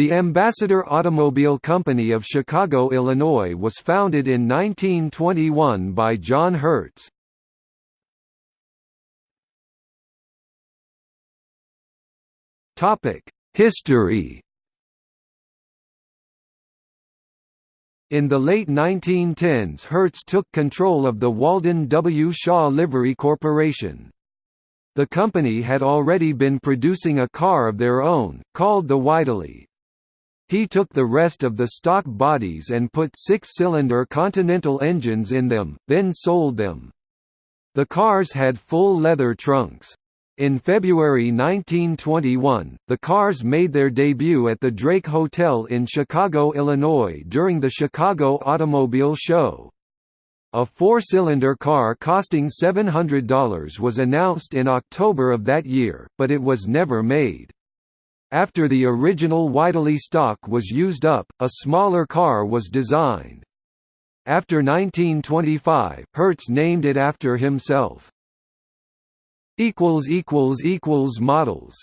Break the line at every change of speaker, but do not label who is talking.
The Ambassador Automobile Company of Chicago, Illinois was founded in 1921 by John Hertz. History In the late 1910s Hertz took control of the Walden W. Shaw Livery Corporation. The company had already been producing a car of their own, called the Whiteley. He took the rest of the stock bodies and put six-cylinder Continental engines in them, then sold them. The cars had full leather trunks. In February 1921, the cars made their debut at the Drake Hotel in Chicago, Illinois during the Chicago Automobile Show. A four-cylinder car costing $700 was announced in October of that year, but it was never made. After the original Whiteley stock was used up, a smaller car was designed. After 1925, Hertz named it after himself. Models